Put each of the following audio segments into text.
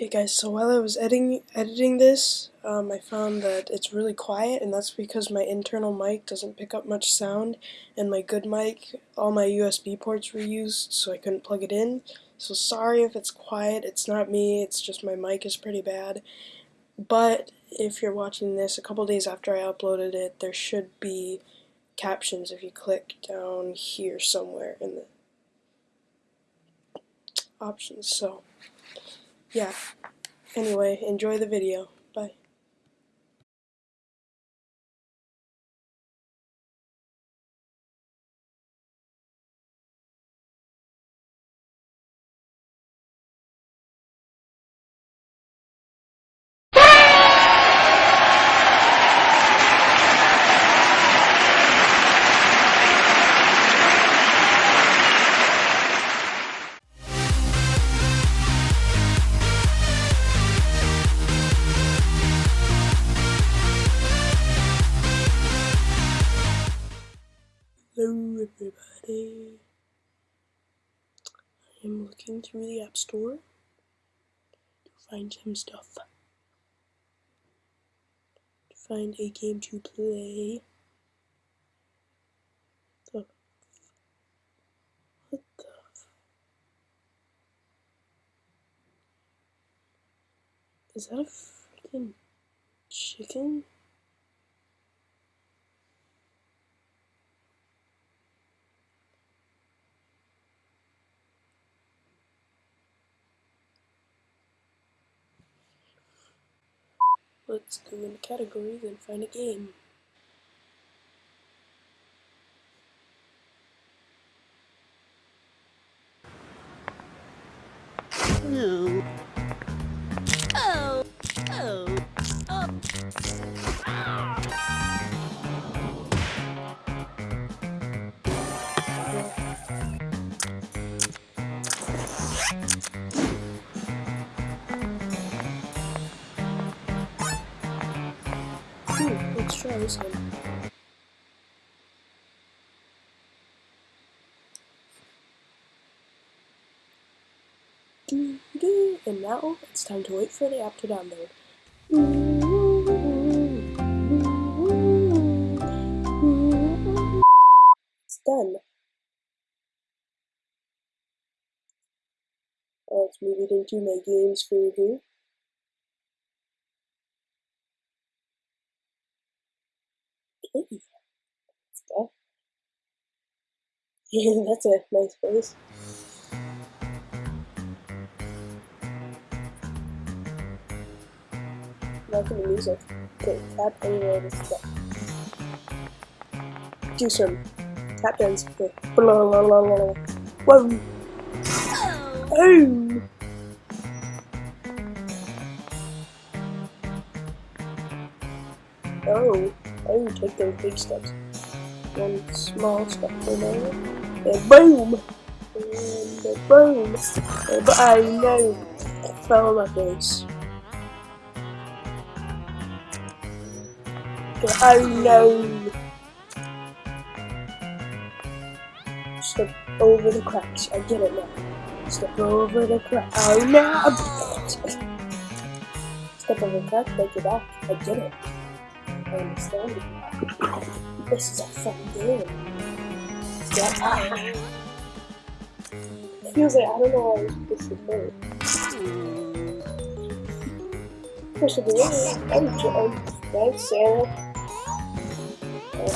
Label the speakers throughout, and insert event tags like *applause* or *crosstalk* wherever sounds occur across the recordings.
Speaker 1: Hey guys, so while I was editing editing this, um, I found that it's really quiet, and that's because my internal mic doesn't pick up much sound, and my good mic, all my USB ports were used, so I couldn't plug it in. So sorry if it's quiet, it's not me, it's just my mic is pretty bad. But if you're watching this a couple days after I uploaded it, there should be captions if you click down here somewhere in the options. So yeah. Anyway, enjoy the video. Bye. Through the App Store to find some stuff. To find a game to play. What the Is that a freaking chicken? Let's go into categories and find a game.
Speaker 2: Oh.
Speaker 1: And now it's time to wait for the app to download. It's done. Oh, Let's move it into my games for review. Okay. Stuff. Yeah, that's a nice place. Not the music. Okay, tap anywhere to stop. Do some tap dance. Okay. Blah, blah, blah, blah. Whoa! Oh! Oh, oh, take those big steps. One small step for. And boom! And boom! And oh no! Fell on my face. Oh no! Step over the cracks. I get it now. Step over the crack. Oh no! Step over the crack, break it back. I get it. I understand it. This is a fun game. Ah. It feels like I don't know why I was supposed to hurt. Persevere. Oh, oh, thanks, Sarah. Oh,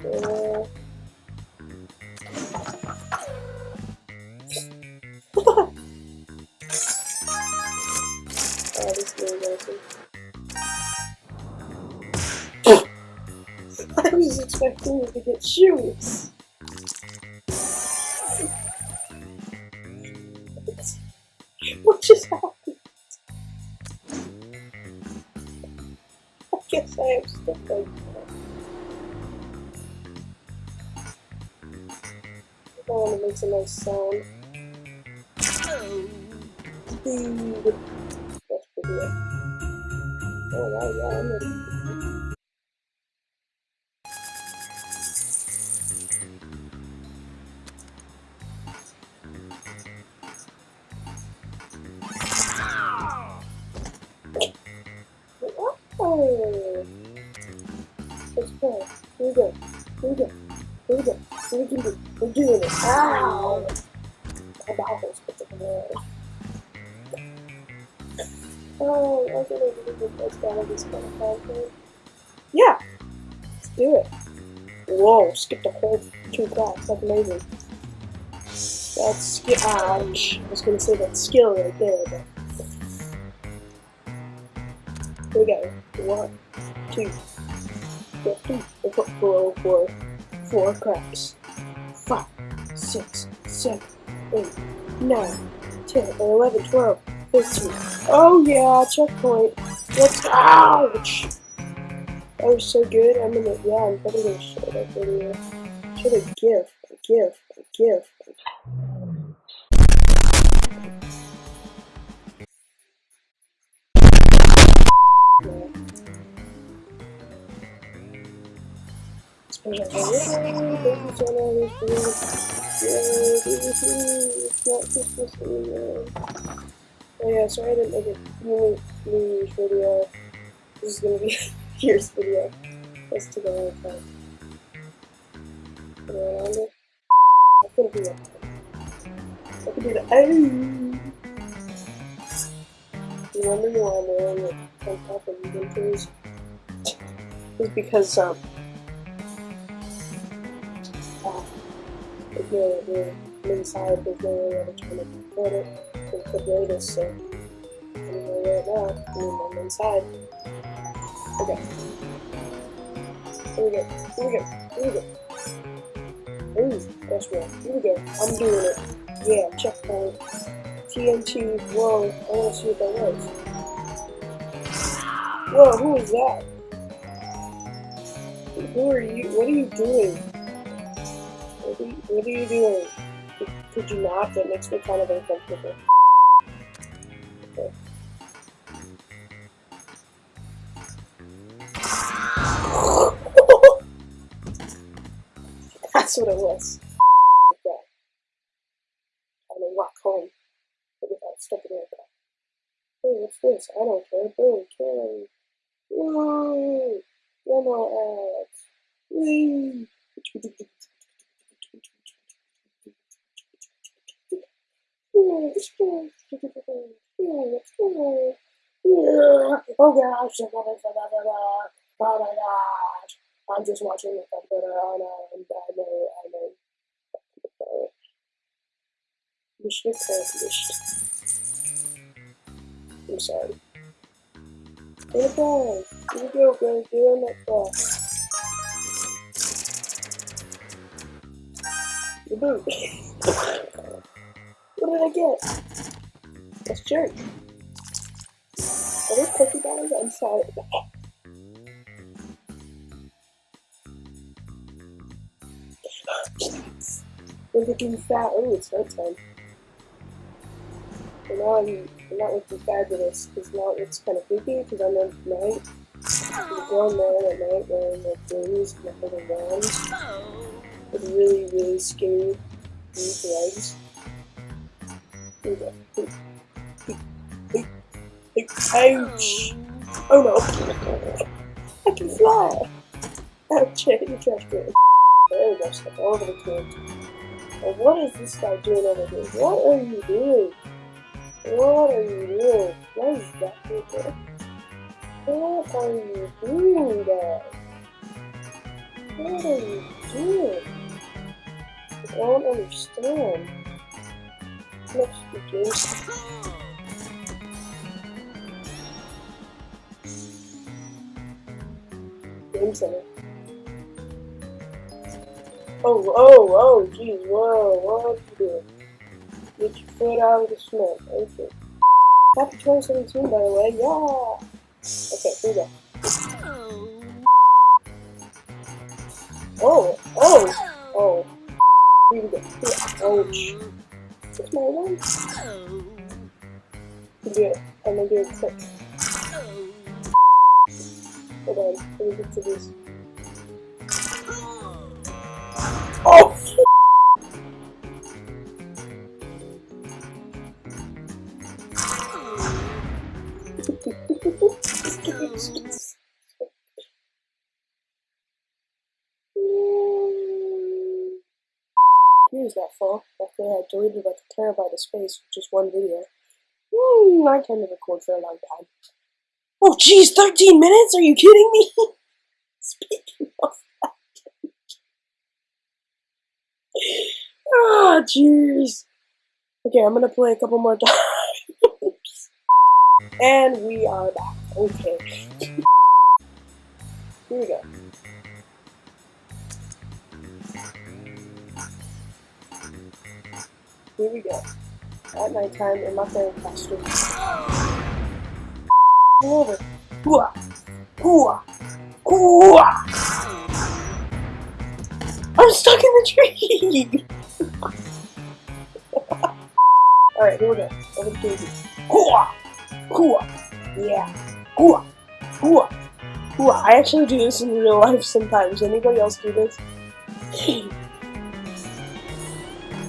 Speaker 1: cool. Okay. oh, awesome. *laughs* I was expecting you to get shoes. *laughs* what just happened? I guess I have stuff like that. I want to make a nice sound. Oh. Dude. Oh, I this. Yeah! Let's do it. Whoa, skipped a whole two clocks. That's amazing. That's skill. Ouch. Ah, I was gonna say that skill right there, but. Here we go. One, two, three, four, four, four, four cracks. Five, six, seven, eight, nine, ten, eleven, twelve, fifteen. Oh yeah, checkpoint. Let's ouch. That was so good. I'm gonna yeah, I'm probably gonna show that video. Show the GIF, a GIF, a GIF. Yeah. Not Christmas anymore. Oh yeah, sorry I didn't make a New video. This is gonna be *laughs* a Year's video. Let's take a long time. Put it around it. I couldn't do that. I could do that. Oh! Remember want to wearing like on top of winters? It's because um inside, there's no way to kind of record it with the greatest, so anyway, right now, I mean, I'm inside. Okay. Here we go. Here we go. Here we go. Ooh, that's right. Here we go. I'm doing it. Yeah, checkpoint. TNT. Whoa, I want to see what that was. Whoa, who is that? Who are you? What are you doing? What are you, what are you doing? Could, you not? That makes me kind of uncomfortable. Okay. *laughs* That's what it was. I'm gonna walk home without stepping over. Hey, what's this? I don't care. Boom, kill. Whoa! Demo ads. Whee! Yeah, let's go. Yeah, let's go. Yeah. Oh gosh, oh my gosh. I'm just watching the computer and I know, I know. Accomplished. I'm sorry. Hey we go guys, doing that boot. What did I get? That's jerk. Are those cookie batters? I'm sorry. *gasps* We're looking fat. Oh, it's night time. And now I'm, I'm not looking fabulous because now it's kind of creepy because I'm at night. A grown man at night wearing like wings and a little wands with really, really scary pink legs. Ouch! Oh no! I can fly! Ouch, I hit the trash can. There we go, step over the can. And what is this guy doing over here? What are you doing? What are you doing? What is that here? What are you doing there? What are you doing? I don't understand. Let's begin. Game Center. Oh, oh, oh, jeez, whoa, what you doing? Get your foot out of the snow. Okay. Happy 2017, by the way. Yeah. Okay, here we go. Oh, oh, oh. Here we go. Here. Ouch. My one. You do it. I'm gonna do it quick. Hold on. Let me get to this. Oh! Deleted like a terabyte of space with just one video. Mm, I tend to record for a long time. Oh, geez, 13 minutes? Are you kidding me? *laughs* Speaking of that. Ah, jeez. Okay, I'm gonna play a couple more *laughs* times. and we are back. Okay. Here we go. Here we go. At nighttime in my fairy costume. Over. Hooah! Hooah! Hooah! I'm stuck in the tree! *laughs* Alright, here we go. Over the TV. Hooah! Hooah! Yeah. Hooah! Hooah! Hooah! I actually do this in real life sometimes. Anybody else do this? *laughs*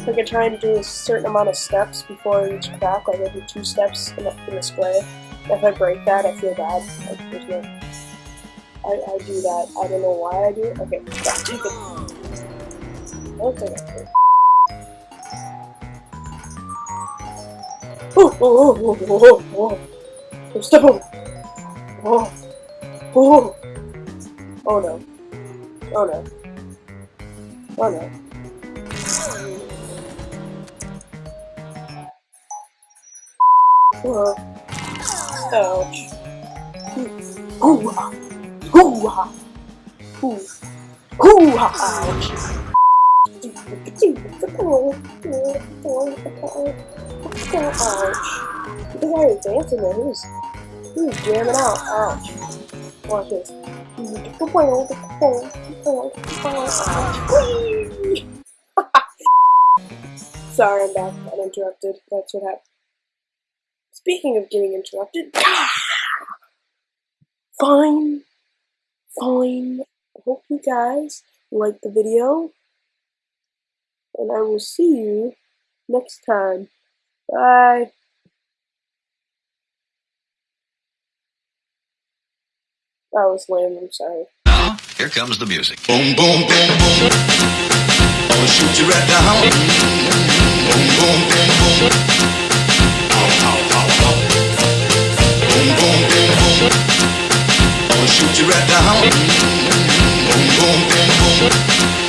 Speaker 1: like I try and do a certain amount of steps before each crack, like I do two steps in the, in the square. If I break that, I feel bad. Like, there's no... I, I do that. I don't know why I do it. Okay. I don't think I did. Oh, oh, oh, oh, oh, oh, oh. oh. Step over. Oh, oh, oh. Oh no. Oh no. Oh no. Oh. Ouch. Hoo-ha! Hoo-ha! Hoo! Hoo-ha! Ouch! Ouch. The guy is dancing there. Who's, who's jamming out? Ouch. Watch this. Ouch. *laughs* Sorry, I'm back. I interrupted. That's what happened. Speaking of getting interrupted, *sighs* fine, fine. I hope you guys like the video, and I will see you next time. Bye. That was lame, I'm sorry.
Speaker 3: Now, here comes the music. Boom, boom, boom, boom. I'll shoot you right down. Boom, boom, Boom, boom, boom, boom. I'ma shoot you right down. Boom, boom, boom, boom.